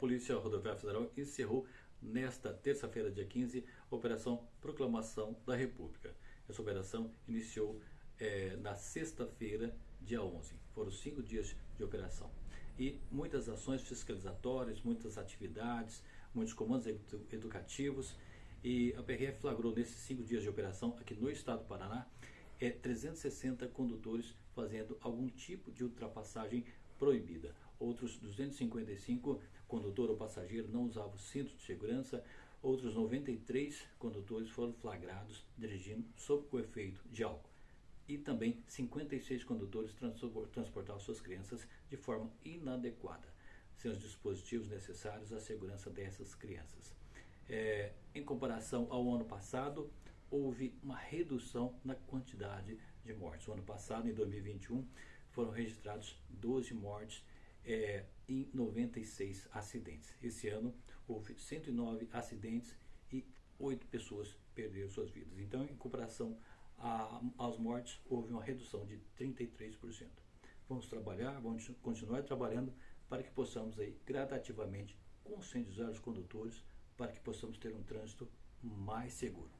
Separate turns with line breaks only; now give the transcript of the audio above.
Polícia Rodoviária Federal encerrou nesta terça-feira, dia 15, a Operação Proclamação da República. Essa operação iniciou é, na sexta-feira, dia 11. Foram cinco dias de operação. E muitas ações fiscalizatórias, muitas atividades, muitos comandos edu educativos. E a PRF flagrou nesses cinco dias de operação aqui no estado do Paraná é 360 condutores fazendo algum tipo de ultrapassagem proibida. Outros 255 condutor ou passageiro não usavam cinto de segurança. Outros 93 condutores foram flagrados dirigindo sob o efeito de álcool. E também 56 condutores transportavam suas crianças de forma inadequada, sem os dispositivos necessários à segurança dessas crianças. É, em comparação ao ano passado, houve uma redução na quantidade de mortes. O ano passado, em 2021, foram registrados 12 mortes é, em 96 acidentes. Esse ano houve 109 acidentes e 8 pessoas perderam suas vidas. Então, em comparação às mortes, houve uma redução de 33%. Vamos trabalhar, vamos continuar trabalhando para que possamos aí gradativamente conscientizar os condutores para que possamos ter um trânsito mais seguro.